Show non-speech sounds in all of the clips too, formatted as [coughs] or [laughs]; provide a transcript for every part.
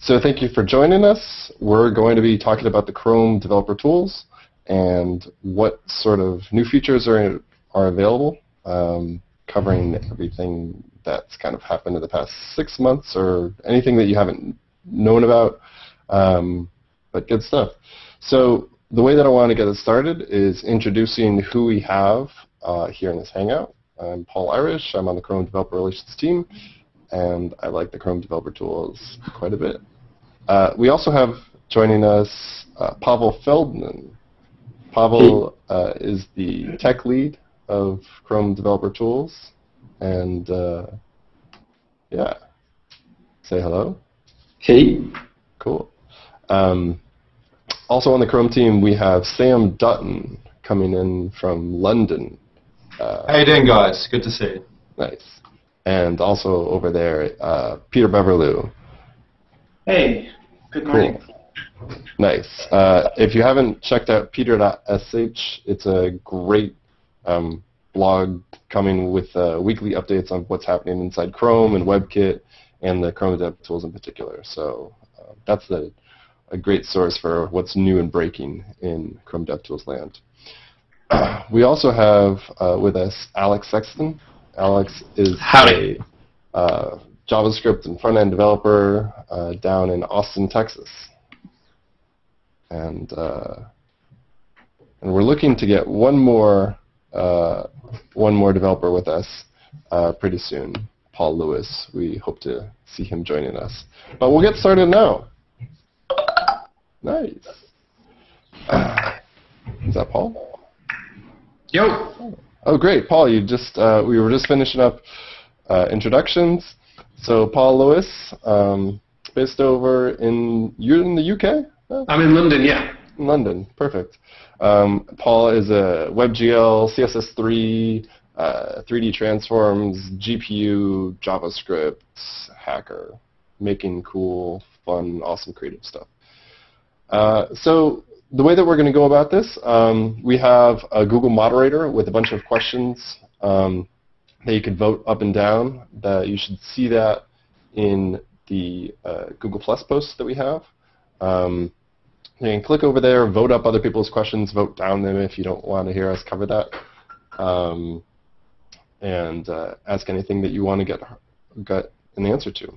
so thank you for joining us. We're going to be talking about the Chrome developer tools and what sort of new features are, are available, um, covering everything that's kind of happened in the past six months or anything that you haven't known about, um, but good stuff. So the way that I want to get it started is introducing who we have uh, here in this Hangout. I'm Paul Irish. I'm on the Chrome Developer Relations team, and I like the Chrome Developer Tools quite a bit. Uh, we also have joining us uh, Pavel Feldman. Pavel uh, is the tech lead of Chrome Developer Tools, and uh, yeah, say hello. Hey. Cool. Um, also on the Chrome team, we have Sam Dutton coming in from London. Uh, How you doing, guys? Good to see you. Nice. And also over there, uh, Peter Beverloo. Hey, good morning. Cool. Nice. Uh, if you haven't checked out peter.sh, it's a great um, blog coming with uh, weekly updates on what's happening inside Chrome and WebKit and the Chrome Dev tools in particular. So uh, that's a, a great source for what's new and breaking in Chrome DevTools land. [clears throat] we also have uh, with us Alex Sexton. Alex is Howdy. a uh, JavaScript and front-end developer uh, down in Austin, Texas. And, uh, and we're looking to get one more, uh, one more developer with us uh, pretty soon. Paul Lewis. We hope to see him joining us. But we'll get started now. Nice. [sighs] is that Paul? Yo. Oh, great, Paul. You just uh, we were just finishing up uh, introductions. So, Paul Lewis, um, based over in you're in the UK. I'm in London. Yeah. In London, perfect. Um, Paul is a WebGL, CSS3, uh, 3D transforms, GPU, JavaScript hacker, making cool, fun, awesome, creative stuff. Uh, so the way that we're going to go about this, um, we have a Google moderator with a bunch of questions um, that you could vote up and down. That you should see that in the uh, Google Plus posts that we have. Um, you can click over there, vote up other people's questions, vote down them if you don't want to hear us cover that. Um, and uh, ask anything that you want to get, get an answer to.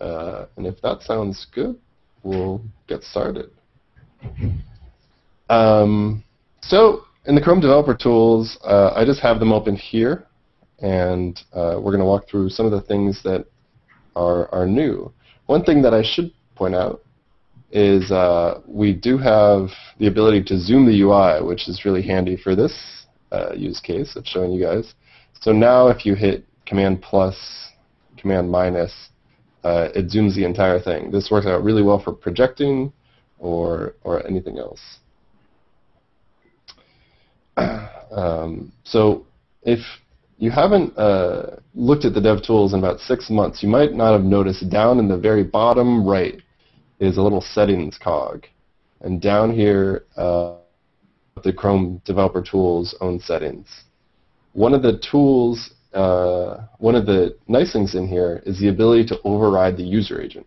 Uh, and if that sounds good, we'll get started. Um, so in the Chrome Developer Tools, uh, I just have them open here, and uh, we're going to walk through some of the things that are, are new. One thing that I should point out is uh, we do have the ability to zoom the UI, which is really handy for this uh, use case of showing you guys. So now if you hit Command plus, Command minus, uh, it zooms the entire thing. This works out really well for projecting or, or anything else. [clears throat] um, so if you haven't uh, looked at the DevTools in about six months, you might not have noticed down in the very bottom right is a little settings cog. And down here, uh, the Chrome Developer Tools own settings. One of the tools, uh, one of the nice things in here is the ability to override the user agent.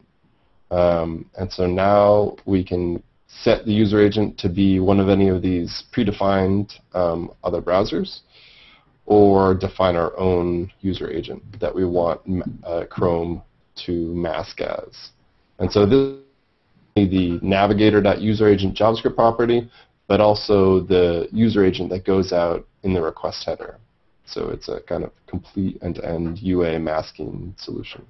Um, and so now we can set the user agent to be one of any of these predefined um, other browsers or define our own user agent that we want uh, Chrome to mask as. And so this is the navigator.useragent JavaScript property but also the user agent that goes out in the request header. So it's a kind of complete end-to-end UA masking solution.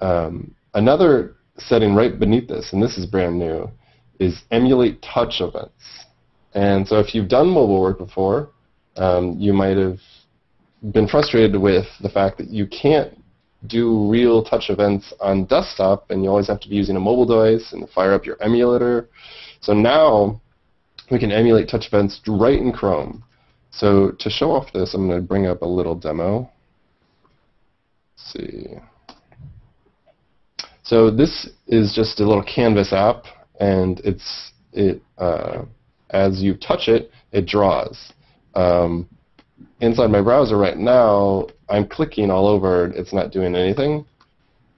Um, another setting right beneath this, and this is brand new, is emulate touch events. And so if you've done mobile work before, um, you might have been frustrated with the fact that you can't do real touch events on desktop, and you always have to be using a mobile device and fire up your emulator. So now we can emulate touch events right in Chrome. So to show off this, I'm going to bring up a little demo. Let's see. So this is just a little Canvas app, and it's it uh, as you touch it, it draws. Um, inside my browser right now, I'm clicking all over. It's not doing anything.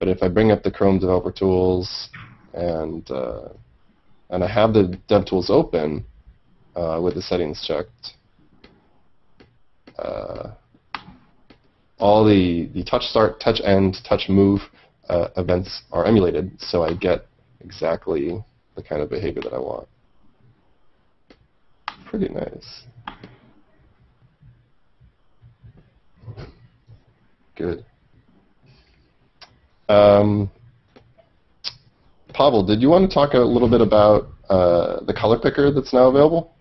But if I bring up the Chrome Developer Tools and uh, and I have the DevTools open uh, with the settings checked, uh, all the, the touch start, touch end, touch move uh, events are emulated, so I get exactly the kind of behavior that I want. Pretty nice. Good. Um, Pavel, did you want to talk a little bit about uh, the color picker that's now available?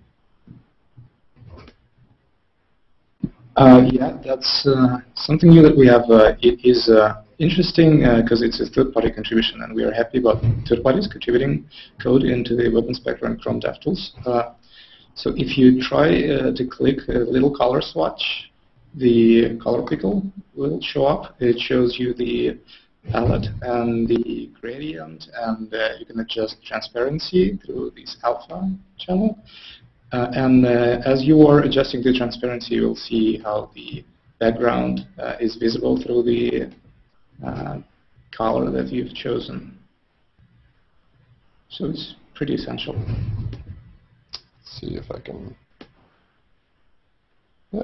Uh, yeah, that's uh, something new that we have. Uh, it is uh, interesting because uh, it's a third-party contribution, and we are happy about third parties contributing code into the Web Inspector and Chrome DevTools. so if you try to click a little color swatch, the color picker will show up. It shows you the palette and the gradient, and uh, you can adjust transparency through this alpha channel. Uh, and uh, as you are adjusting the transparency, you will see how the background uh, is visible through the uh, color that you've chosen. So it's pretty essential. Let's see if I can. Yeah.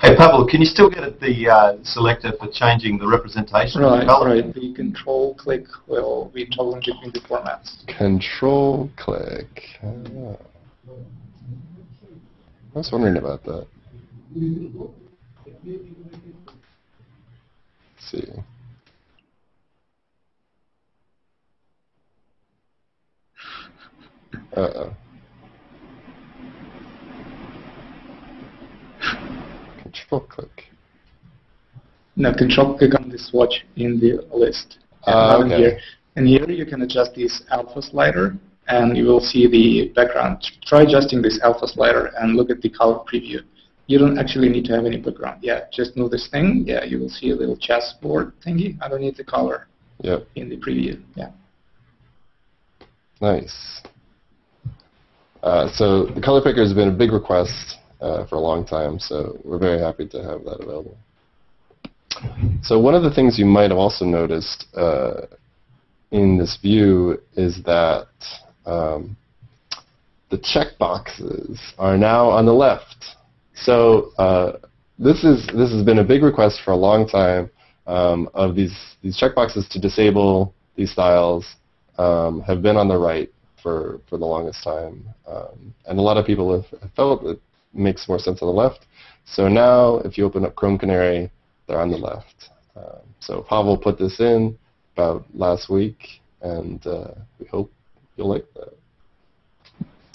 Hey Pavel, can you still get at the uh, selector for changing the representation right, of the color? Right, the control click will be toggling between the formats. Control click. Ah. I was wondering about that. Let's see. Uh-oh. Control click. No, control click on this swatch in the list. Uh, okay. Here. And here you can adjust this alpha slider and you will see the background. Try adjusting this alpha slider and look at the color preview. You don't actually need to have any background. Yeah, just move this thing. Yeah, you will see a little chessboard thingy underneath the color yep. in the preview. Yeah. Nice. Uh, so the color picker has been a big request uh, for a long time, so we're very happy to have that available. So one of the things you might have also noticed uh, in this view is that um, the checkboxes are now on the left. So uh, this is this has been a big request for a long time um, of these these checkboxes to disable these styles um, have been on the right for for the longest time, um, and a lot of people have felt it makes more sense on the left. So now, if you open up Chrome Canary, they're on the left. Um, so Pavel put this in about last week, and uh, we hope you'll like that.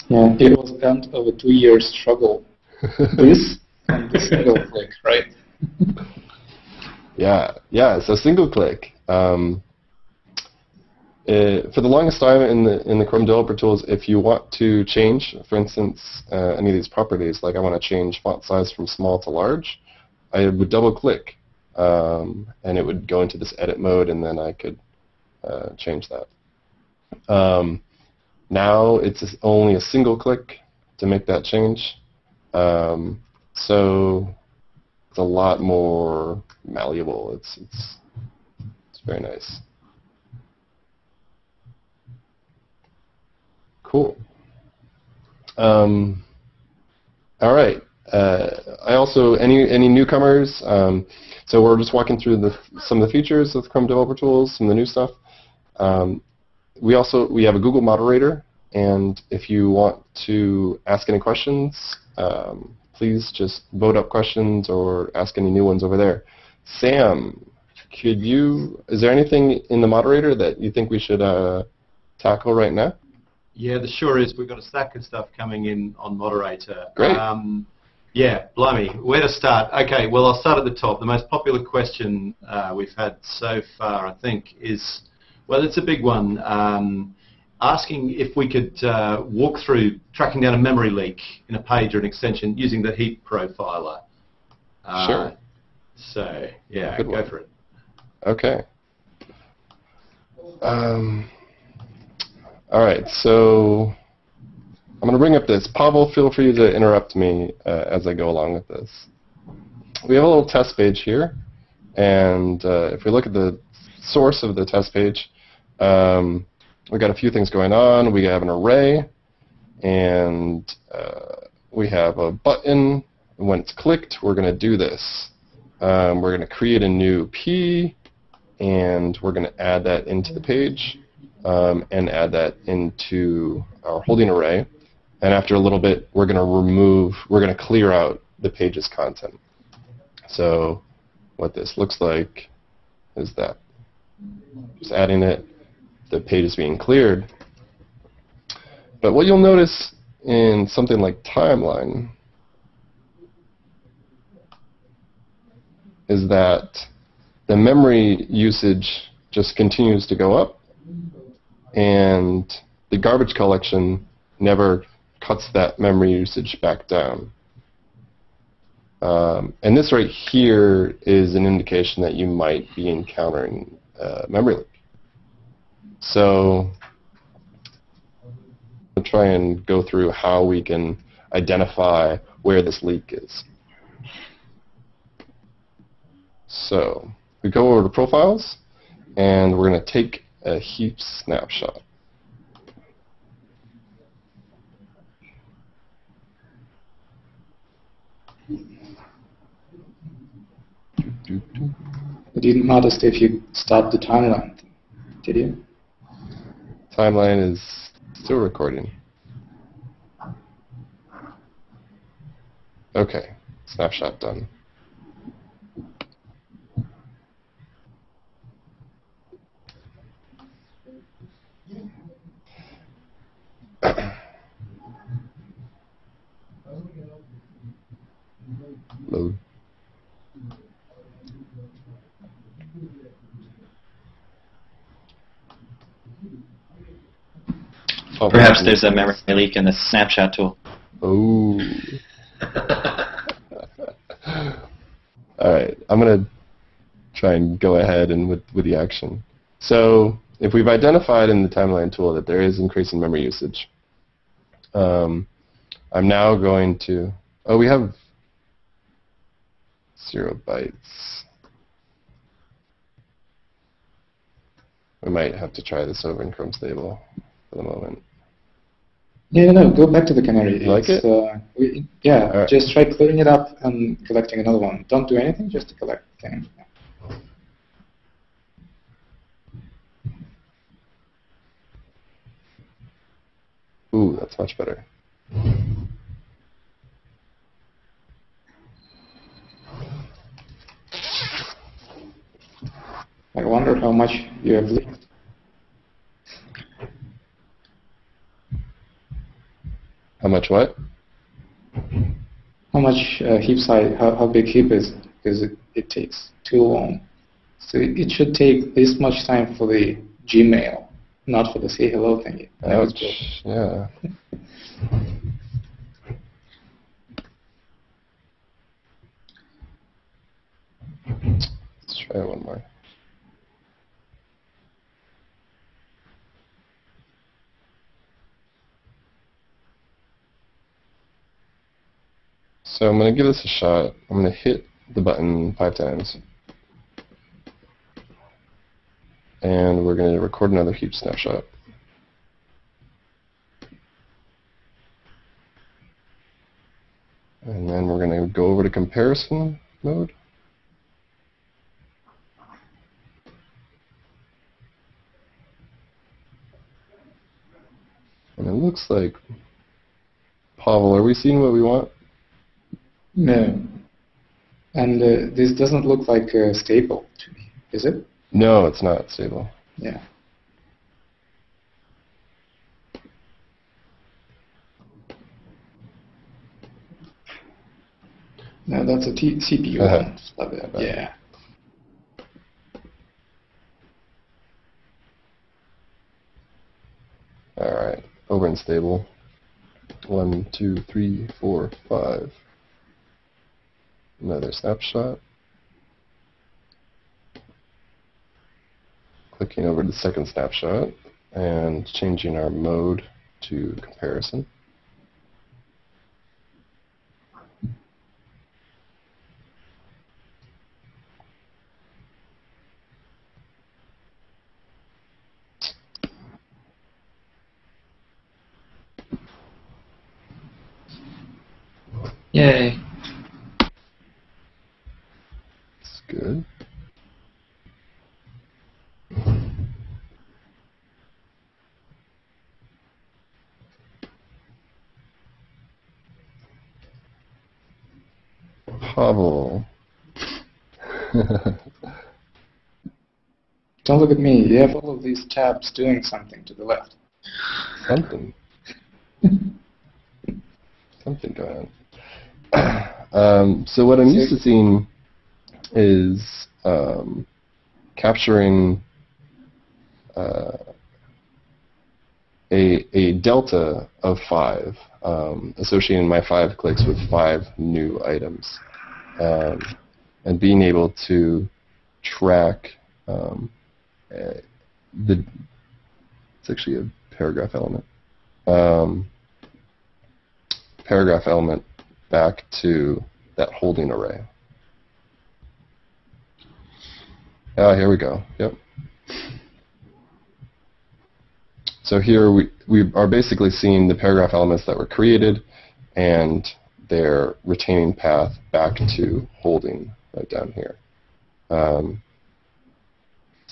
Yeah, it was end of a two-year struggle. This and the single click, right? yeah, yeah. So single click. Um, uh, for the longest time in the in the Chrome Developer Tools, if you want to change, for instance, uh, any of these properties, like I want to change font size from small to large, I would double click, um, and it would go into this edit mode, and then I could uh, change that. Um, now it's only a single click to make that change, um, so it's a lot more malleable. It's it's it's very nice. Cool. Um, all right. Uh, I also any any newcomers. Um, so we're just walking through the, some of the features of Chrome Developer Tools, some of the new stuff. Um, we also we have a Google moderator, and if you want to ask any questions, um, please just vote up questions or ask any new ones over there. Sam, could you? Is there anything in the moderator that you think we should uh, tackle right now? Yeah, the sure is. We've got a stack of stuff coming in on moderator. Great. Um, yeah, blimey. Where to start? Okay, well, I'll start at the top. The most popular question uh, we've had so far, I think, is, well, it's a big one, um, asking if we could uh, walk through tracking down a memory leak in a page or an extension using the heap profiler. Uh, sure. So, yeah, Good go one. for it. Okay. Um, all right, so I'm going to bring up this. Pavel, feel free to interrupt me uh, as I go along with this. We have a little test page here. And uh, if we look at the source of the test page, um, we got a few things going on. We have an array, and uh, we have a button. When it's clicked, we're going to do this. Um, we're going to create a new P, and we're going to add that into the page um, and add that into our holding array. And after a little bit, we're going to remove, we're going to clear out the page's content. So what this looks like is that just adding it, the page is being cleared. But what you'll notice in something like timeline is that the memory usage just continues to go up and the garbage collection never cuts that memory usage back down. Um, and this right here is an indication that you might be encountering uh, memory leak. So I'll try and go through how we can identify where this leak is. So we go over to profiles, and we're going to take a heap snapshot. I didn't notice if you stopped the timeline, did you? Timeline is still recording. Okay, snapshot done. [coughs] Load. Oh, Perhaps there's a memory leak in the snapshot tool. Oh. [laughs] All right, I'm gonna try and go ahead and with with the action. So if we've identified in the timeline tool that there is increasing memory usage, um, I'm now going to. Oh, we have zero bytes. We might have to try this over in Chrome Stable for the moment. Yeah, no, no. go back to the canary. You like It's, it? Uh, we, yeah, right. just try clearing it up and collecting another one. Don't do anything, just to collect things. Ooh, that's much better. I wonder how much you have leaked. How much what? How much uh, heap size, how, how big heap is, because it, it takes too long. So it, it should take this much time for the Gmail, not for the say hello thingy. That was. Yeah. Let's try one more. So I'm going to give this a shot. I'm going to hit the button five times. And we're going to record another heap snapshot. And then we're going to go over to comparison mode. And it looks like, Pavel, are we seeing what we want? No. And uh, this doesn't look like a staple to me, is it? No, it's not stable. Yeah. No, that's a T- CPU Uh-huh. one. Right. Yeah. Alright, over in stable. One, two, three, four, five another snapshot. Clicking over to the second snapshot and changing our mode to comparison. Yay. At me. You have all of these tabs doing something to the left. Something. Something going on. [coughs] Um, so what I'm used to seeing is um, capturing uh, a, a delta of five, um, associating my five clicks with five new items, um, and being able to track um, the. It's actually a paragraph element. Um, paragraph element back to that holding array. Ah, here we go. Yep. So here we, we are basically seeing the paragraph elements that were created and their retaining path back to holding right down here. Um,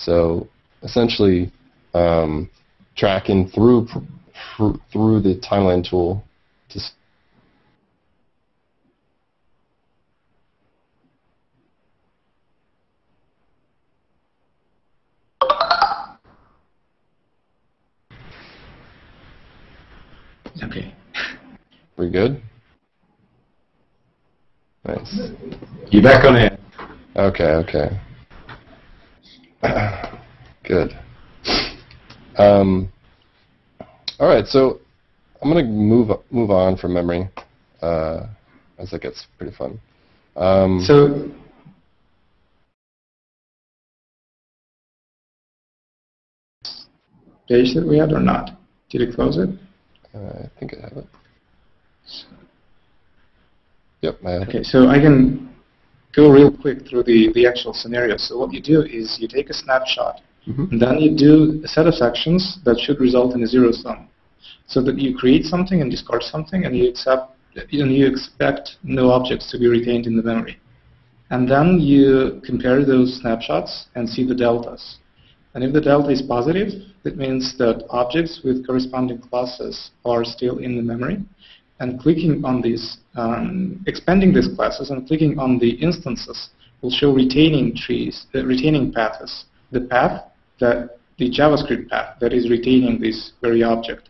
so essentially um, tracking through through the timeline tool to Okay. We good? Nice. You're back on air. Okay, okay. [coughs] Good. Um, all right, so I'm going to move move on from memory uh, as it gets pretty fun. Um, So page that we had or not? Did it close it? I think I have it. Yep, I have it. Okay, so I can go real quick through the, the actual scenario. So what you do is you take a snapshot, Mhm. and then you do a set of actions that should result in a zero sum. So that you create something and discard something, and you accept and you expect no objects to be retained in the memory. And then you compare those snapshots and see the deltas. And if the delta is positive, that means that objects with corresponding classes are still in the memory. And clicking on these, um, expanding these classes and clicking on the instances will show retaining trees, uh, retaining paths, the path that the JavaScript path that is retaining this very object.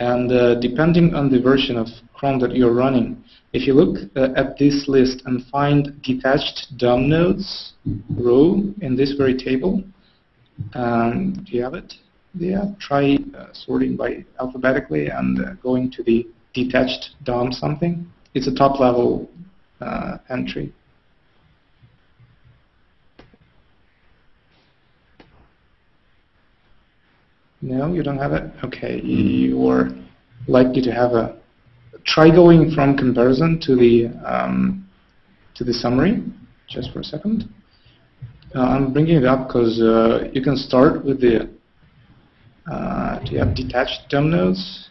And uh, depending on the version of Chrome that you're running, if you look uh, at this list and find detached DOM nodes row in this very table, um, do you have it? Yeah, try uh, sorting by alphabetically and uh, going to the detached DOM something. It's a top level uh, entry. No, you don't have it? Okay, you're likely to have a... Try going from comparison to the, um, to the summary, just for a second. Uh, I'm bringing it up because uh, you can start with the, uh, do you have detached DOM nodes?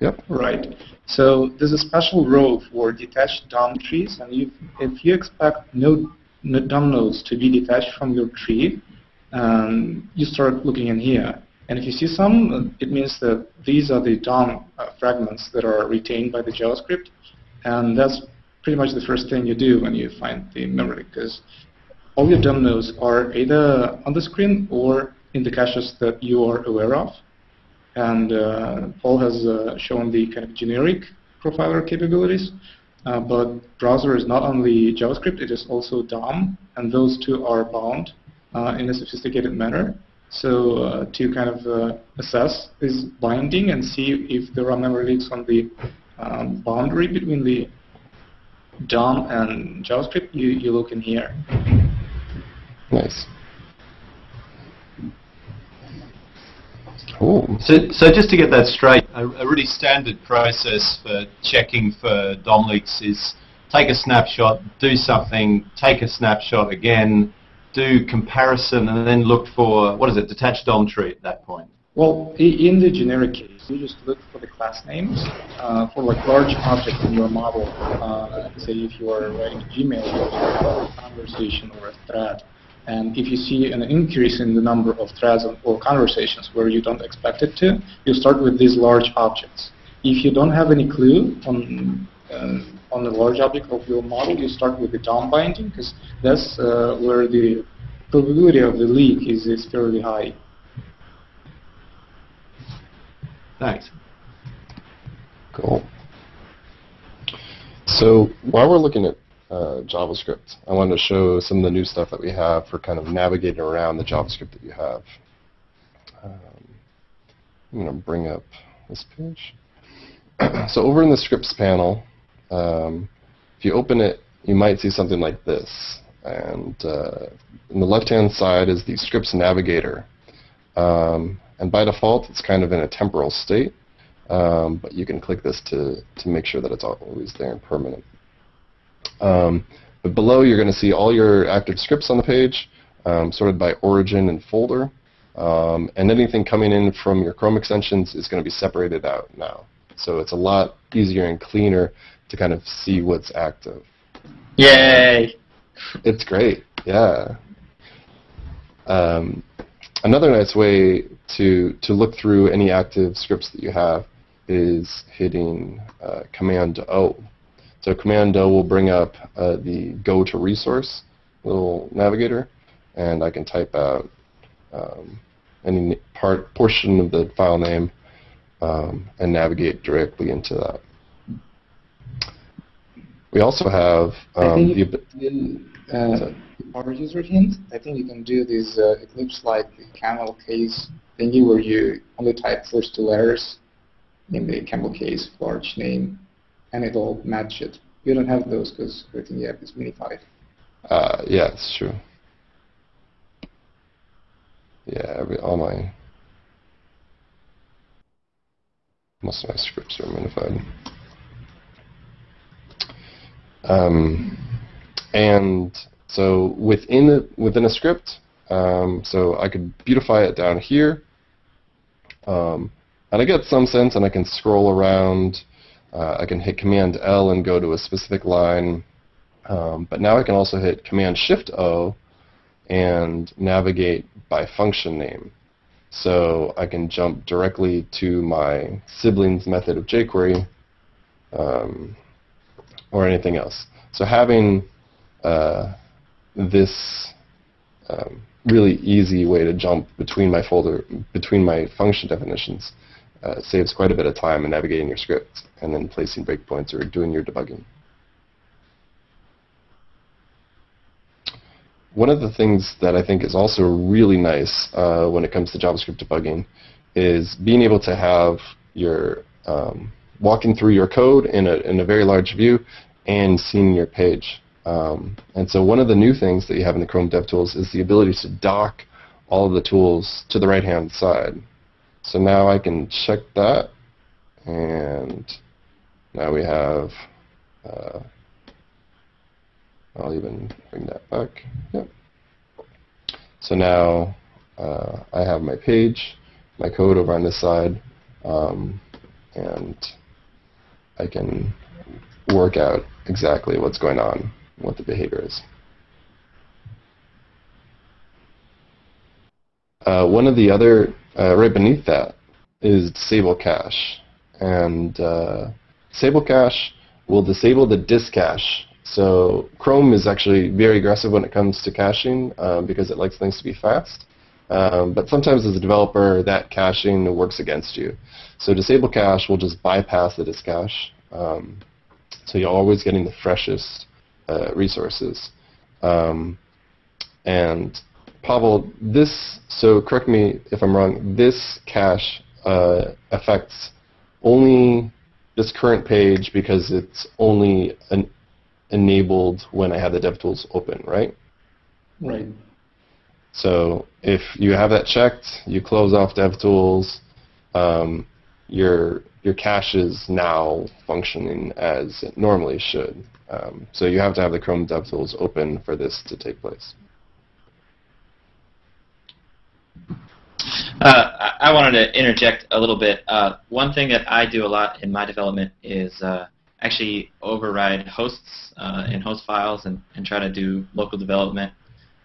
Yep. Right. So there's a special row for detached DOM trees, and if you expect no, no DOM nodes to be detached from your tree, um, you start looking in here. And if you see some, it means that these are the DOM uh, fragments that are retained by the JavaScript, and that's pretty much the first thing you do when you find the memory, because all your DOM nodes are either on the screen or in the caches that you are aware of. And uh, Paul has uh, shown the kind of generic profiler capabilities, uh, but browser is not only JavaScript, it is also DOM, and those two are bound uh, in a sophisticated manner. So uh, to kind of uh, assess this binding and see if there are memory leaks on the um, boundary between the DOM and JavaScript, you, you look in here. Nice. Cool. So, so just to get that straight, a, a really standard process for checking for DOM leaks is take a snapshot, do something, take a snapshot again, do comparison, and then look for, what is it, detached DOM tree at that point? Well, in the generic case, you just look for the class names uh, for like large objects in your model. Uh, say if you are writing a Gmail or a conversation or a thread, and if you see an increase in the number of threads or conversations where you don't expect it to, you start with these large objects. If you don't have any clue on uh, on the large object of your model, you start with the DOM binding because that's uh, where the probability of the leak is, is fairly high. Thanks. Cool. So while we're looking at uh, JavaScript, I wanted to show some of the new stuff that we have for kind of navigating around the JavaScript that you have. Um, I'm going to bring up this page. [clears throat] so over in the scripts panel, um, if you open it, you might see something like this. And uh, on the left-hand side is the scripts navigator. Um, and by default, it's kind of in a temporal state. Um, but you can click this to, to make sure that it's always there and permanent. Um, but below, you're going to see all your active scripts on the page, um, sorted by origin and folder. Um, and anything coming in from your Chrome extensions is going to be separated out now. So it's a lot easier and cleaner to kind of see what's active. Yay! It's great, yeah. Um, another nice way to, to look through any active scripts that you have is hitting uh, Command O. So Command O will bring up uh, the go to resource little navigator, and I can type out um, any part portion of the file name um, and navigate directly into that. We also have I um, think the uh, power user hint, I think you can do this uh, Eclipse like camel case thingy where you only type first two letters in the camel case large name, and it'll match it. You don't have those because everything you have is minified. Uh, yeah, it's true. Yeah, every, all my most of my scripts are minified. Um, and so within a, within a script, um, so I could beautify it down here, um, and I get some sense, and I can scroll around. Uh, I can hit Command L and go to a specific line. Um, but now I can also hit Command Shift O and navigate by function name. So I can jump directly to my siblings method of jQuery um, or anything else. So having uh, this um, really easy way to jump between my folder, between my function definitions, uh, saves quite a bit of time in navigating your script and then placing breakpoints or doing your debugging. One of the things that I think is also really nice uh, when it comes to JavaScript debugging is being able to have your um, walking through your code in a, in a very large view and seeing your page. Um, and so one of the new things that you have in the Chrome DevTools is the ability to dock all of the tools to the right-hand side. So now I can check that, and now we have uh, I'll even bring that back. Yep. So now uh, I have my page, my code over on this side, um, and I can work out exactly what's going on, what the behavior is. Uh, one of the other, uh, right beneath that, is disable cache. And uh, disable cache will disable the disk cache so Chrome is actually very aggressive when it comes to caching uh, because it likes things to be fast. Um, but sometimes as a developer, that caching works against you. So disable cache will just bypass the disk cache. Um, so you're always getting the freshest uh, resources. Um, and Pavel, this, so correct me if I'm wrong, this cache uh, affects only this current page because it's only an enabled when I have the DevTools open, right? Right. So if you have that checked, you close off DevTools, um, your your cache is now functioning as it normally should. Um, so you have to have the Chrome DevTools open for this to take place. Uh, I wanted to interject a little bit. Uh, one thing that I do a lot in my development is uh, actually override hosts uh, in host files and, and try to do local development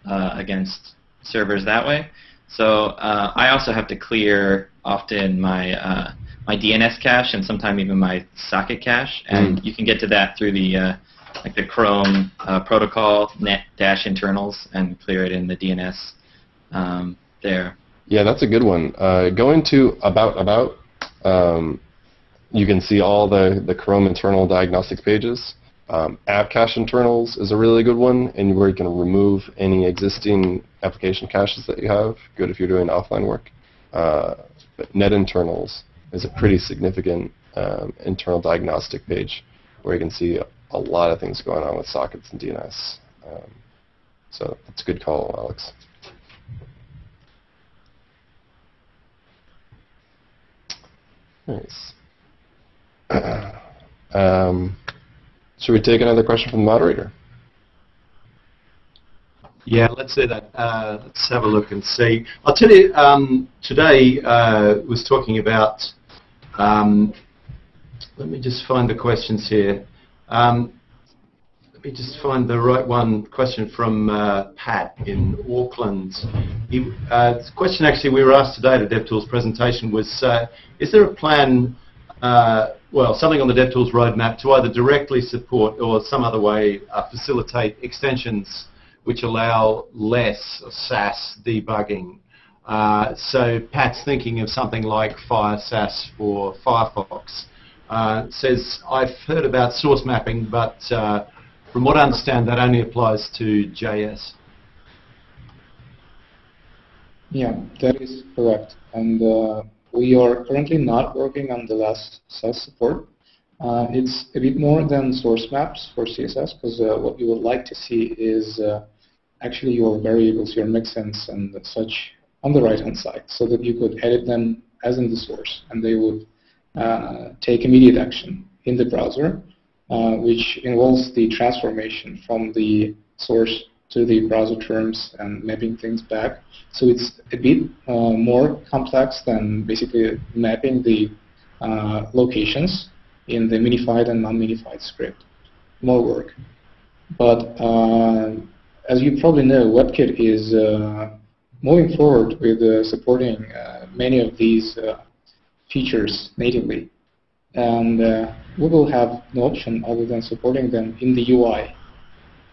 uh, against servers that way. So uh, I also have to clear often my uh, my DNS cache and sometimes even my socket cache, and mm. you can get to that through the uh, like the Chrome uh, protocol net dash internals and clear it in the DNS um, there. Yeah, that's a good one. Uh, go into about about. Um, you can see all the the Chrome internal diagnostics pages. Um, app cache internals is a really good one, and where you can remove any existing application caches that you have. Good if you're doing offline work. Uh, but net internals is a pretty significant um, internal diagnostic page where you can see a, lot of things going on with sockets and DNS. Um, so that's a good call, Alex. Nice. [clears throat] um, should we take another question from the moderator? Yeah, let's do that. Uh, let's have a look and see. I'll tell you, um, today uh, was talking about, um, let me just find the questions here. Um, let me just find the right one, question from uh, Pat in Auckland. He, uh, the question actually we were asked today at DevTools presentation was, uh, is there a plan uh, well, something on the DevTools roadmap to either directly support or some other way uh, facilitate extensions which allow LESS Sass debugging. Uh, so Pat's thinking of something like FireSass for Firefox. Uh, says, I've heard about source mapping, but uh, from what I understand, that only applies to JS. Yeah, that is correct. And uh, we are currently not working on the last Sass support. Uh, it's a bit more than source maps for CSS because uh, what you would like to see is uh, actually your variables, your mixins and such on the right-hand side so that you could edit them as in the source and they would uh, take immediate action in the browser, uh, which involves the transformation from the source to the browser terms and mapping things back. So it's a bit uh, more complex than basically mapping the uh, locations in the minified and non-minified script. More work. But uh, as you probably know, WebKit is uh, moving forward with supporting many of these features natively. And we will have no option other than supporting them in the UI.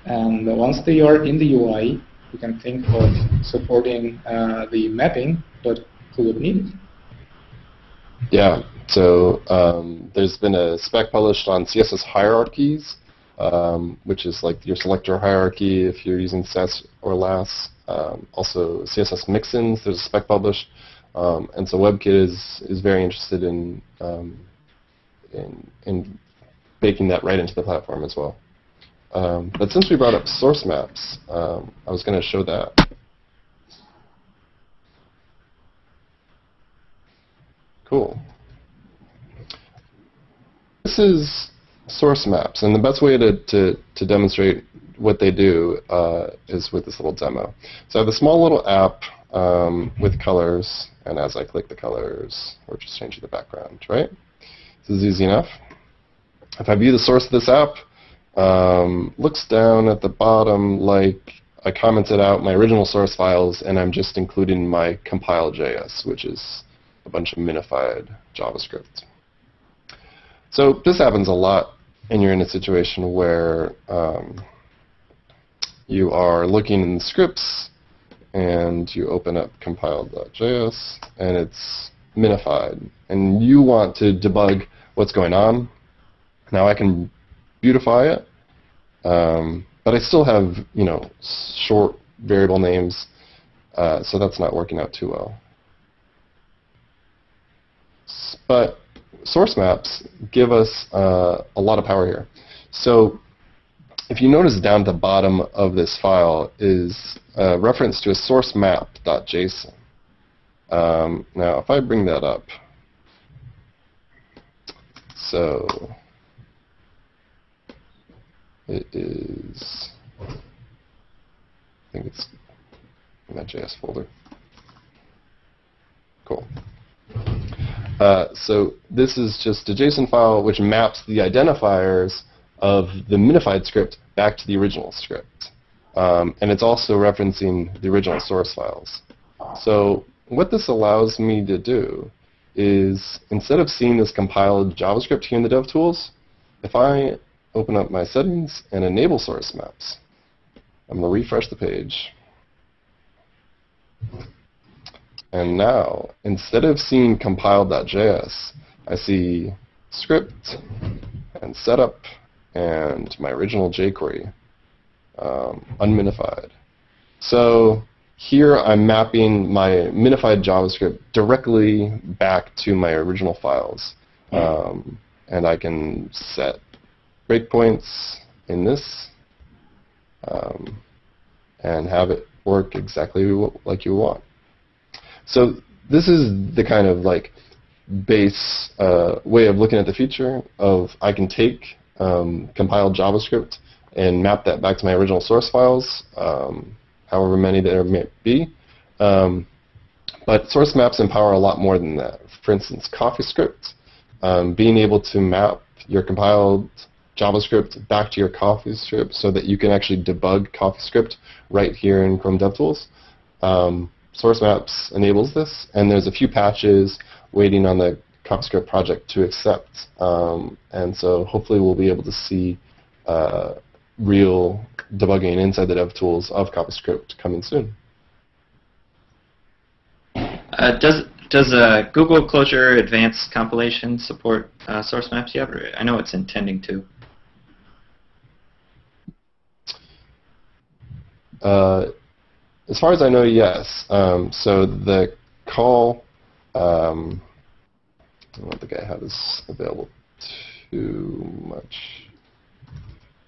And once they are in the UI, we can think of supporting uh, the mapping, but who would need it? Yeah, so um, there's been a spec published on CSS hierarchies, um, which is like your selector hierarchy if you're using Sass or LESS. Um, also CSS mixins, there's a spec published. Um, and so WebKit is, is very interested in, in, in baking that right into the platform as well. Um, but since we brought up source maps, um, I was going to show that. Cool. This is source maps, and the best way to, to, to demonstrate what they do uh, is with this little demo. So I have a small little app um, with colors, and as I click the colors, we're just changing the background, right? This is easy enough. If I view the source of this app, um, looks down at the bottom like I commented out my original source files and I'm just including my compile.js, which is a bunch of minified JavaScript. So this happens a lot and you're in a situation where um, you are looking in the scripts and you open up compile.js and it's minified and you want to debug what's going on. Now I can beautify it. Um, but I still have, you know, short variable names, uh, so that's not working out too well. But source maps give us uh, a lot of power here. So if you notice down at the bottom of this file is a reference to a source map.json. Um, now, if I bring that up, so it is, I think it's in that JS folder. Cool. Uh, so this is just a JSON file which maps the identifiers of the minified script back to the original script. Um, and it's also referencing the original source files. So what this allows me to do is instead of seeing this compiled JavaScript here in the DevTools, if I open up my settings and enable source maps, I'm going to refresh the page. And now, instead of seeing compiled.js, I see script and setup and my original jQuery um, unminified. So here I'm mapping my minified JavaScript directly back to my original files. Um, and I can set breakpoints in this um, and have it work exactly like you want. So this is the kind of like base uh, way of looking at the future of I can take um, compiled JavaScript and map that back to my original source files, um, however many there may be. Um, but source maps empower a lot more than that. For instance, CoffeeScript, um, being able to map your compiled JavaScript back to your CoffeeScript so that you can actually debug CoffeeScript right here in Chrome DevTools. Um, source maps enables this, and there's a few patches waiting on the CoffeeScript project to accept. Um, and so hopefully we'll be able to see uh, real debugging inside the DevTools of CoffeeScript coming soon. Uh, does does uh, Google Closure Advanced Compilation support uh, source maps yet? I know it's intending to. Uh, as far as I know, yes. Um, so the call, um, I don't think I have this available too much.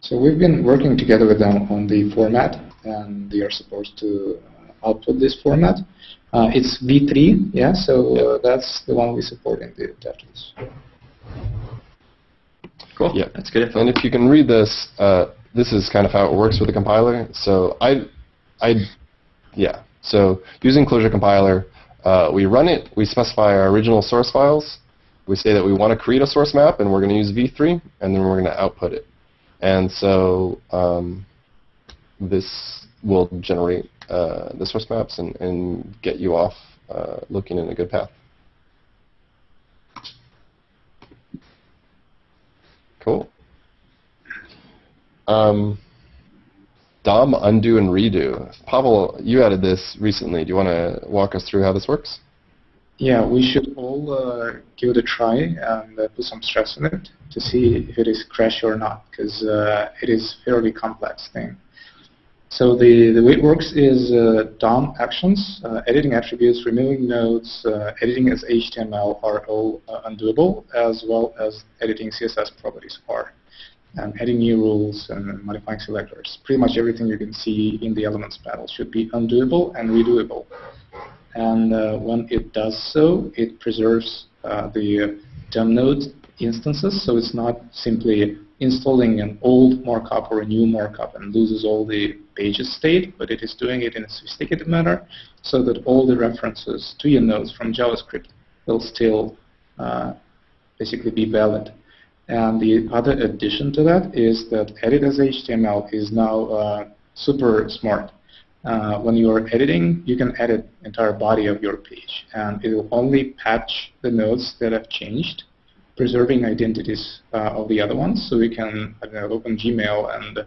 So we've been working together with them on the format, and they are supposed to uh, output this format. Uh, it's V3, yeah, so uh, that's the one we support in the DevTools. Cool. Yeah. That's good. Info. And if you can read this, uh, this is kind of how it works with the compiler. So I, I, yeah. So using Closure Compiler, uh, we run it. We specify our original source files. We say that we want to create a source map, and we're going to use v3, and then we're going to output it. And so um, this will generate uh, the source maps and, and get you off uh, looking in a good path. Cool. Um, DOM, undo, and redo. Pavel, you added this recently. Do you want to walk us through how this works? Yeah, we should all uh, give it a try and uh, put some stress on it to see if it is crash or not, because uh, it is a fairly complex thing. So the, the way it works is uh, DOM actions, uh, editing attributes, removing nodes, uh, editing as HTML are all undoable, as well as editing CSS properties are and adding new rules and modifying selectors. Pretty much everything you can see in the elements panel should be undoable and redoable. And uh, when it does so, it preserves uh, the DOM node instances, so it's not simply installing an old markup or a new markup and loses all the pages state, but it is doing it in a sophisticated manner so that all the references to your nodes from JavaScript will still uh, basically be valid. And the other addition to that is that edit as HTML is now uh, super smart. Uh, when you are editing, you can edit entire body of your page, and it will only patch the nodes that have changed, preserving identities uh, of the other ones. So we can know, open Gmail and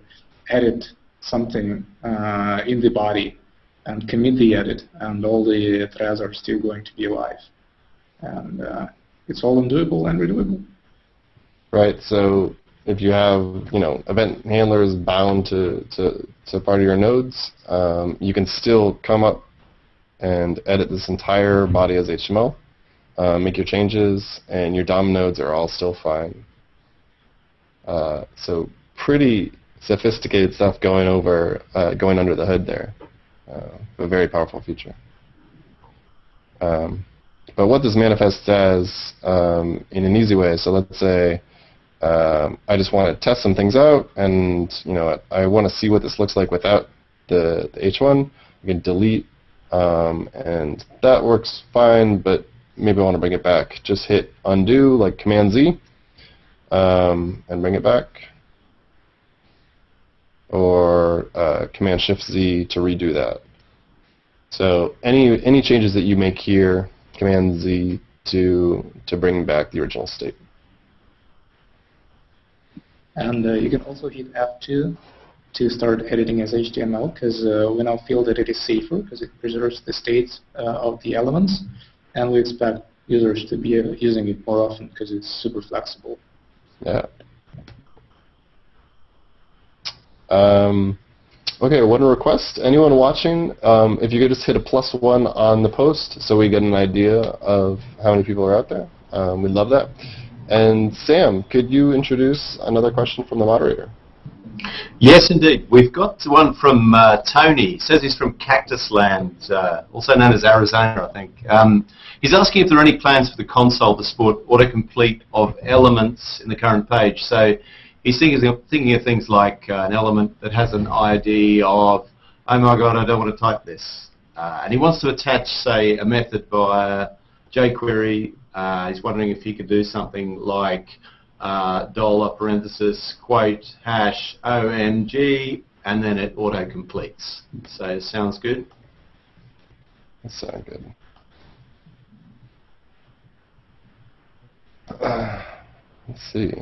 edit something uh, in the body and commit the edit, and all the threads are still going to be alive. And uh, it's all undoable and redoable. Right. So if you have you know event handlers bound to, to, to part of your nodes, um, you can still come up and edit this entire body as HTML, uh, make your changes, and your DOM nodes are all still fine. Uh, so pretty sophisticated stuff going over uh, going under the hood there. Uh, a very powerful feature. Um, but what this manifests as um, in an easy way, so let's say um, I just want to test some things out, and you know, I want to see what this looks like without the, the H1. I can delete, um, and that works fine. But maybe I want to bring it back, just hit undo, like Command Z, um, and bring it back. Or uh, Command Shift Z to redo that. So any any changes that you make here, Command Z to to bring back the original state. And uh, you can also hit F2 to start editing as HTML because uh, we now feel that it is safer because it preserves the states uh, of the elements and we expect users to be uh, using it more often because it's super flexible. Yeah. Um, okay, one request. Anyone watching, um, if you could just hit a plus one on the post so we get an idea of how many people are out there. Um, we'd love that. And Sam, could you introduce another question from the moderator? Yes, indeed. We've got one from uh, Tony. He says he's from Cactus Land, uh, also known as Arizona, I think. Um, he's asking if there are any plans for the console to support autocomplete of elements in the current page. So he's thinking of, thinking of things like uh, an element that has an ID of, oh my god, I don't want to type this. Uh, and he wants to attach, say, a method via jQuery. Uh, he's wondering if he could do something like uh, dollar parenthesis quote hash OMG and then it auto completes. So sounds good. Sounds good. Uh, let's see.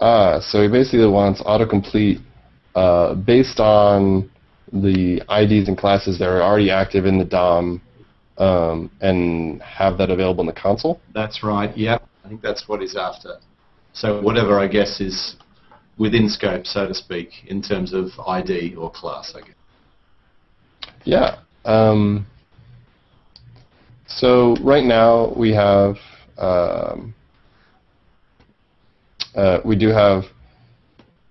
Ah, so he basically wants autocomplete uh, based on the IDs and classes that are already active in the DOM um, and have that available in the console? That's right, yeah. I think that's what he's after. So whatever, I guess, is within scope, so to speak, in terms of ID or class, I guess. Yeah. Um, so right now we have um, uh, we do have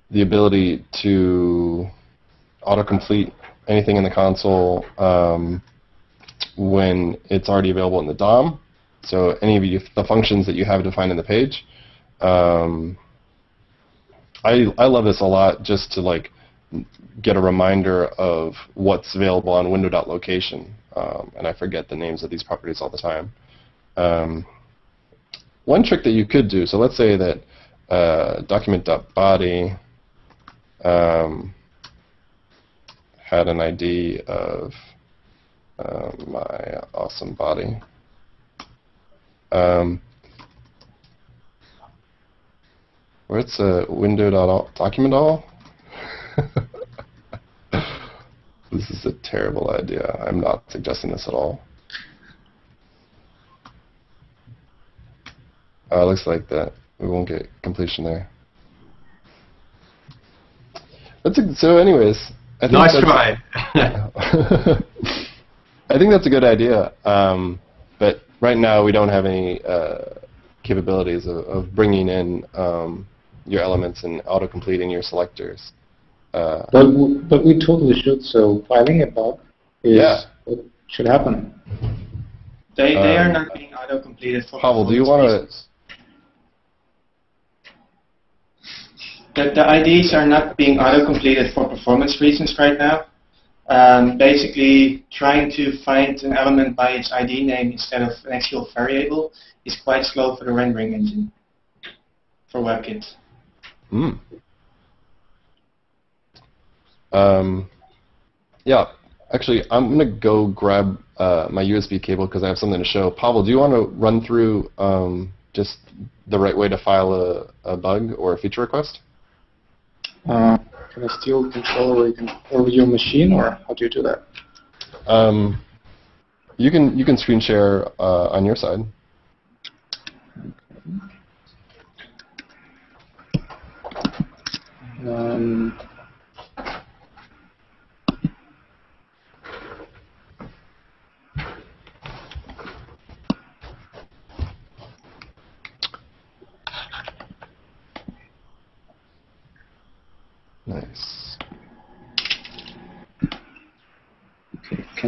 the ability to autocomplete anything in the console um, when it's already available in the DOM. So any of you, the functions that you have defined in the page. Um, I, I love this a lot just to like get a reminder of what's available on window.location. Um, and I forget the names of these properties all the time. Um, one trick that you could do, so let's say that uh, document.body um, had an ID of uh, my awesome body. Um, where's a window document all? [laughs] this is a terrible idea. I'm not suggesting this at all. Uh, looks like that we won't get completion there. That's a, so. Anyways, I think nice try. [laughs] [laughs] I think that's a good idea, um, but right now we don't have any uh, capabilities of, of, bringing in um, your elements and auto-completing your selectors. Uh, but, but we totally should, so filing a bug is yeah. what should happen. They, they um, are not being auto-completed for Pavel, do you want to... The, the IDs are not being auto-completed for performance reasons right now. Um, basically, trying to find an element by its ID name instead of an actual variable is quite slow for the rendering engine for WebKit. Mm. Um, yeah, actually, I'm going to go grab uh, my USB cable because I have something to show. Pavel, do you want to run through um, just the right way to file a, a bug or a feature request? Uh, can I steal control over, over your machine, or how do you do that? Um, you can you can screen share uh, on your side. Um, Nice.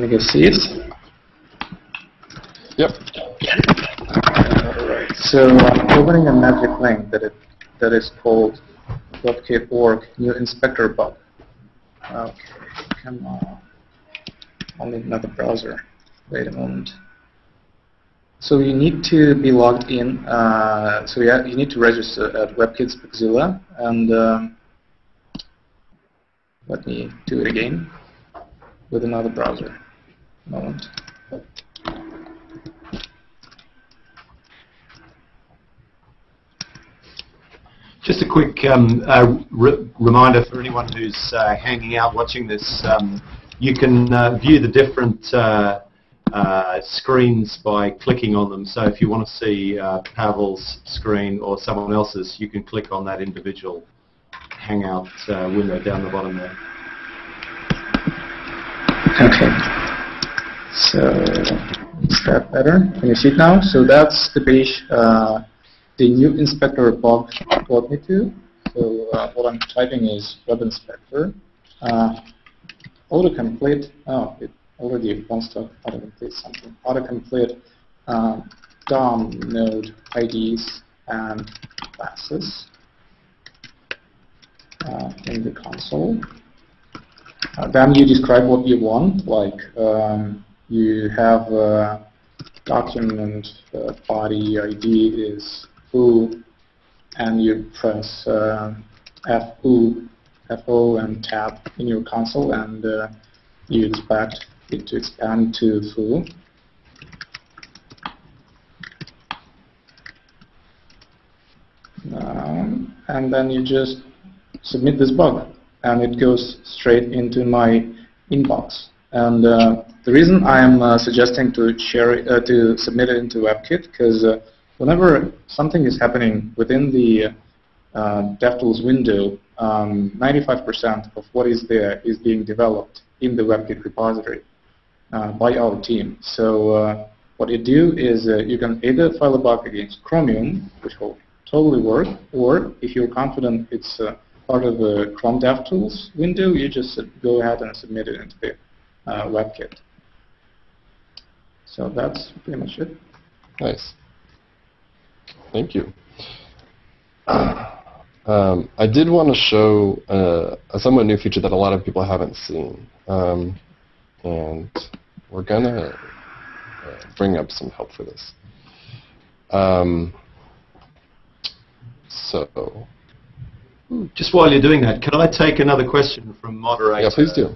Can I get see it? Yep. Alright, so I'm opening a magic link that it that is called .kit.org new inspector bug. Okay, come on. Only another browser. Wait a moment. So you need to be logged in. Uh, so yeah, you need to register at WebKit's Bugzilla, and um, let me do it again with another browser. Moment. Just a quick um, uh, re reminder for anyone who's uh, hanging out watching this. Um, you can uh, view the different uh, uh, screens by clicking on them. So if you want to see uh, Pavel's screen or someone else's, you can click on that individual Hangout window down the bottom there. Okay. So is that better? Can you see it now? So that's the page the new inspector bug brought me to. So uh, what I'm typing is web inspector. Uh, autocomplete, oh, it already wants to autocomplete something. Autocomplete uh, DOM node IDs and classes uh, in the console. Uh, then you describe what you want, like um, you have a document uh, body ID is foo, and you press uh, FO, FO and tab in your console, and uh, you expect it to expand to foo. Um, and then you just submit this bug, and it goes straight into my inbox. And uh, the reason I'm uh, suggesting to share it, uh, to submit it into WebKit because uh, whenever something is happening within the uh, DevTools window, 95% um, of what is there is being developed in the WebKit repository uh, by our team. So uh, what you do is uh, you can either file a bug against Chromium, which will totally work, or if you're confident it's uh, part of the Chrome DevTools window, you just go ahead and submit it into the uh, WebKit. So that's pretty much it. Nice. Thank you. [clears throat] Um, I did want to show uh, a somewhat new feature that a lot of people haven't seen. Um, and we're going to uh, bring up some help for this. Um, so. Just while you're doing that, can I take another question from moderator? Yeah, please do.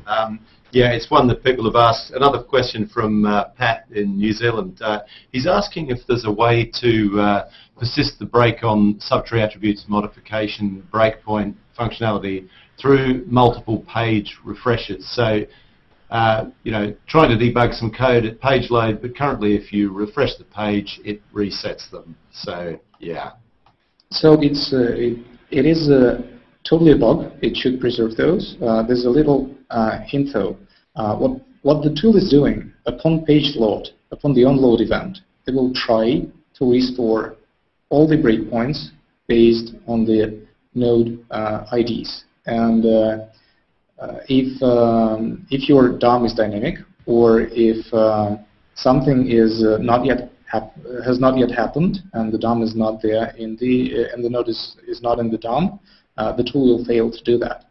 Yeah, it's one that people have asked. Another question from uh, Pat in New Zealand. Uh, he's asking if there's a way to uh, persist the break on subtree attributes modification breakpoint functionality through multiple page refreshes. So, uh, you know, trying to debug some code at page load, but currently if you refresh the page, it resets them. So, yeah. So it's uh, it, it is a totally a bug. It should preserve those. Uh, there's a little uh, hint though. Uh, what, what the tool is doing upon page load, upon the onload event, it will try to restore all the breakpoints based on the node uh, IDs. And uh, uh, if, um, if your DOM is dynamic, or if uh, something is not yet has not yet happened, and the DOM is not there in the and the node is, is not in the DOM, uh, the tool will fail to do that.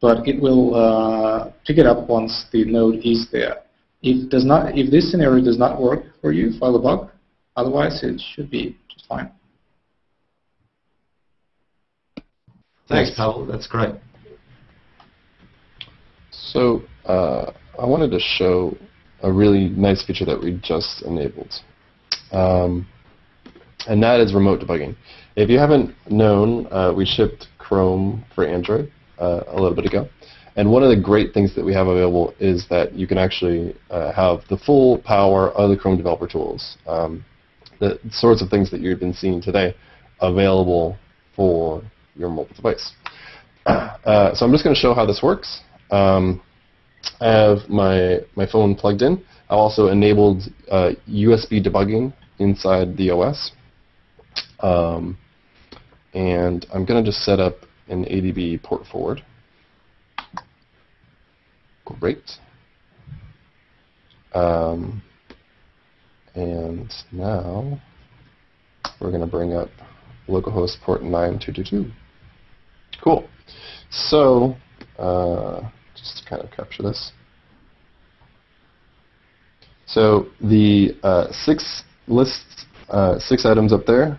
But it will uh, pick it up once the node is there. If does not, if this scenario does not work for you, file a bug. Otherwise, it should be just fine. Thanks, Pavel. That's great. So uh, I wanted to show a really nice feature that we just enabled. Um, and that is remote debugging. If you haven't known, uh, we shipped Chrome for Android uh, a little bit ago. And one of the great things that we have available is that you can actually uh, have the full power of the Chrome developer tools, um, the sorts of things that you've been seeing today, available for your mobile device. [clears throat] Uh, so I'm just going to show how this works. Um, I have my, my phone plugged in. I've also enabled USB uh, debugging inside the OS. Um, and I'm going to just set up an ADB port forward. Great. Um, and now we're going to bring up localhost port 9222. Cool. So uh, just to kind of capture this. So the uh, six lists, uh, six items up there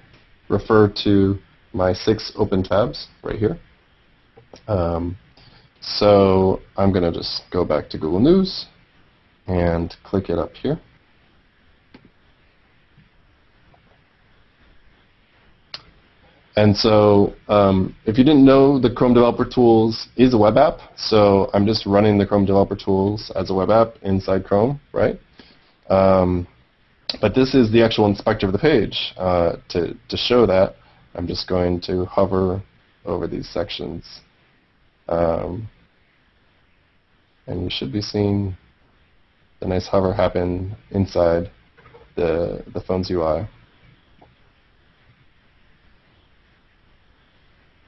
refer to my six open tabs right here. Um, so I'm going to just go back to Google News and click it up here. And so um, if you didn't know, the Chrome Developer Tools is a web app. So I'm just running the Chrome Developer Tools as a web app inside Chrome, right? Um, but this is the actual inspector of the page. Uh, to, to show that, I'm just going to hover over these sections. Um, and you should be seeing the nice hover happen inside the, the phone's UI.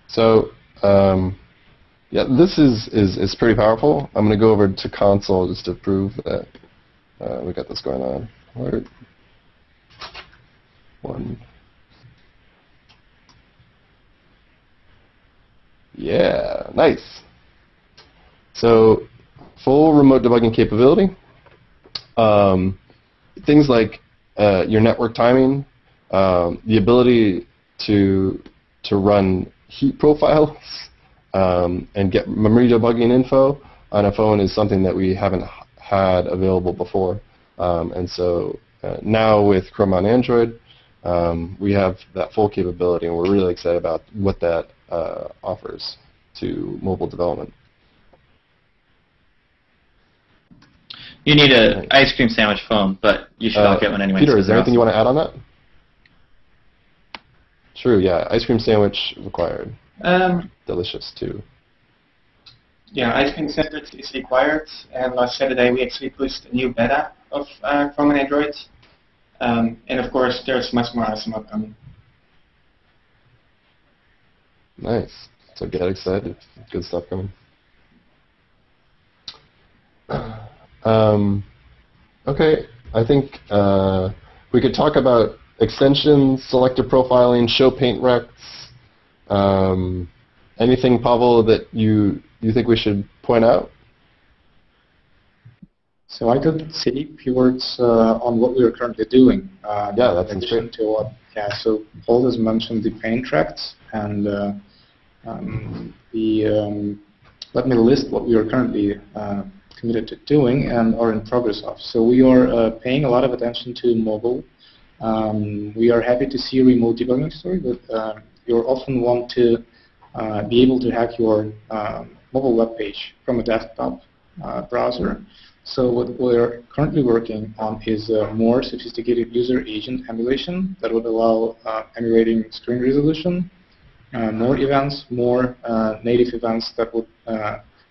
So um, yeah, this is, is, is pretty powerful. I'm going to go over to console just to prove that uh, we got this going on. Where, one. Yeah, nice. So full remote debugging capability. Um, things like uh, your network timing, um, the ability to to run heap profiles [laughs] um, and get memory debugging info on a phone is something that we haven't had available before. Um, and so uh, now with Chrome on Android, um, we have that full capability, and we're really excited about what that uh, offers to mobile development. You need an ice cream sandwich phone, but you should uh, all get one anyway. Peter, is there anything you want to add on that? True, yeah. Ice cream sandwich required. Um, Delicious, too. Yeah, ice cream sandwich is required. And last Saturday we actually pushed a new beta of uh, Chrome and Android. Um, and of course, there's much more awesome upcoming. Nice. So get excited. Good stuff coming. Um, okay, I think uh, we could talk about extensions, selective profiling, show paint rects. Um, anything, Pavel, that you you think we should point out? So I could say a few words uh, on what we are currently doing. Uh, yeah, that's great. To what, yeah, so Paul has mentioned the paint rects, and uh, um, the um, let me list what we are currently uh, committed to doing and are in progress of. So we are uh, paying a lot of attention to mobile um, we are happy to see remote debugging story, but uh, you often want to uh, be able to hack your um, mobile web page from a desktop uh, browser. So what we're currently working on is a more sophisticated user agent emulation that would allow uh, emulating screen resolution, uh, more events, more uh, native events that would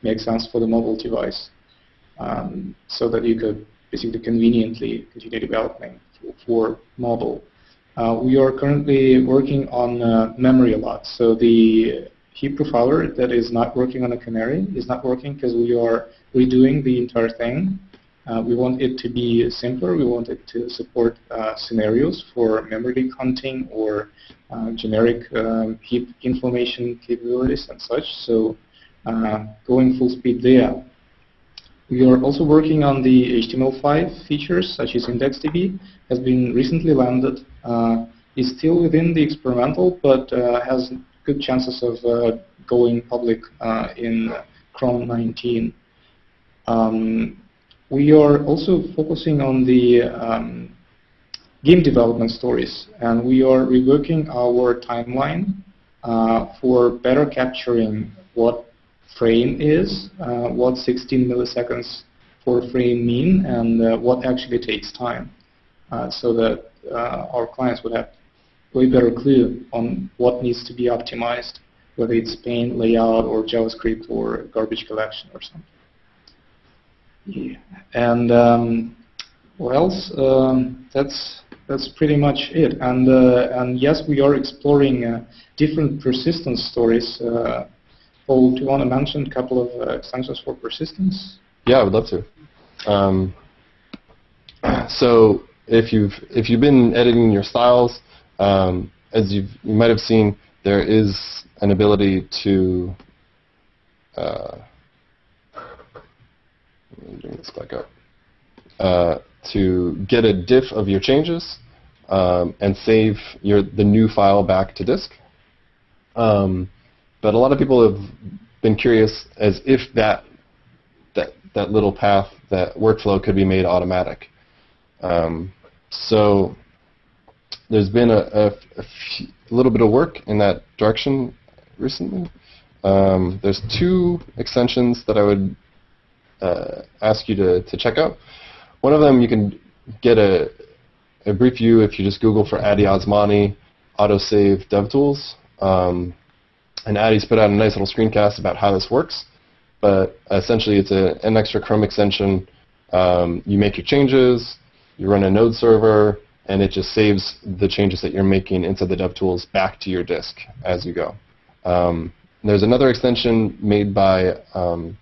make sense for the mobile device um, so that you could basically conveniently continue developing for mobile. Uh, we are currently working on uh, memory a lot. So the heap profiler that is not working on a canary is not working because we are redoing the entire thing. Uh, we want it to be simpler. We want it to support uh, scenarios for memory hunting or uh, generic um, heap information capabilities and such. So uh, going full speed there. We are also working on the HTML5 features, such as IndexedDB, has been recently landed. Uh, is still within the experimental, but uh, has good chances of going public in Chrome 19. Um, we are also focusing on the um, game development stories, and we are reworking our timeline uh, for better capturing what frame is, uh, what 16 milliseconds for frame mean, and uh, what actually takes time, uh, so that our clients would have way better clue on what needs to be optimized, whether it's paint, layout, or JavaScript, or garbage collection, or something. Yeah. And um, else? Um, that's that's pretty much it. And uh, and yes, we are exploring uh, different persistence stories uh, Paul, do you want to mention a couple of uh, extensions for persistence? Yeah, I would love to. Um, so if you've if you've been editing your styles, um, as you you might have seen, there is an ability to uh, bring this back up. Uh, to get a diff of your changes um, and save your the new file back to disk. Um, but a lot of people have been curious as if that that that little path, that workflow could be made automatic. Um, so there's been a, a, a, little bit of work in that direction recently. Um, there's two extensions that I would uh, ask you to, to check out. One of them you can get a, a brief view if you just Google for Addy Osmani autosave DevTools. Um, and Addy's put out a nice little screencast about how this works. But essentially, it's a, an extra Chrome extension. Um, you make your changes, you run a node server, and it just saves the changes that you're making inside the DevTools back to your disk as you go. Um, there's another extension made by um,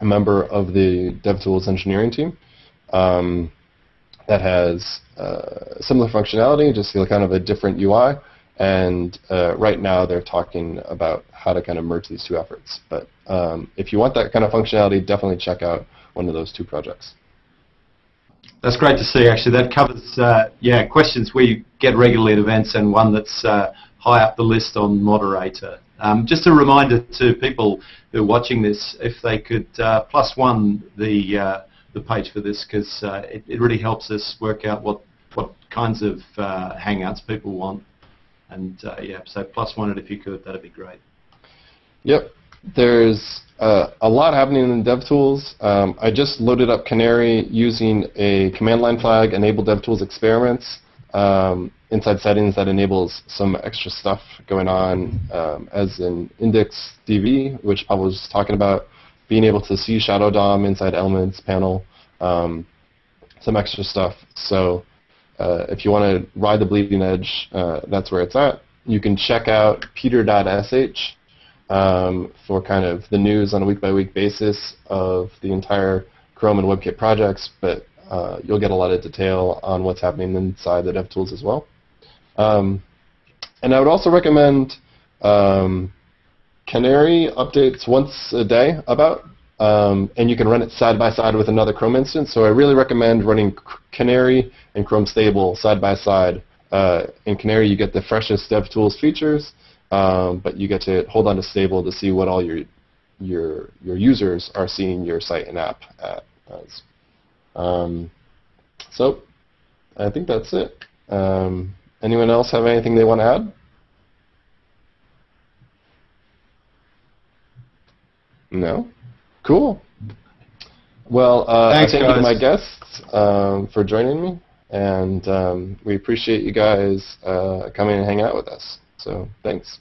a member of the DevTools engineering team um, that has uh, similar functionality, just kind of a different UI. And uh, right now they're talking about how to kind of merge these two efforts. But um, if you want that kind of functionality, definitely check out one of those two projects. That's great to see. Actually, that covers uh, yeah questions we get regularly at events, and one that's uh, high up the list on moderator. Um, just a reminder to people who are watching this, if they could uh, plus one the uh, the page for this, because uh, it, it, really helps us work out what what kinds of uh, hangouts people want. And yeah, so plus one it if you could, that'd be great. Yep. There's uh, a lot happening in DevTools. Um, I just loaded up Canary using a command line flag, enable DevTools experiments um, inside settings that enables some extra stuff going on, um, as in index DV, which Pavel was talking about, being able to see Shadow DOM inside Elements panel, um, some extra stuff. So uh, if you want to ride the bleeding edge, uh, that's where it's at. You can check out peter.sh um, for kind of the news on a week-by-week basis of the entire Chrome and WebKit projects, but uh, you'll get a lot of detail on what's happening inside the DevTools as well. Um, and I would also recommend um, Canary updates once a day about, um, and you can run it side by side with another Chrome instance. So I really recommend running Canary and Chrome Stable side by side. Uh, in Canary, you get the freshest DevTools features, um, but you get to hold on to stable to see what all your your your users are seeing your site and app at. As. Um, so I think that's it. Um, anyone else have anything they want to add? No? Cool. Well, uh, Thanks, thank guys. you to my guests um, for joining me, and um, we appreciate you guys uh, coming and hanging out with us. So thanks.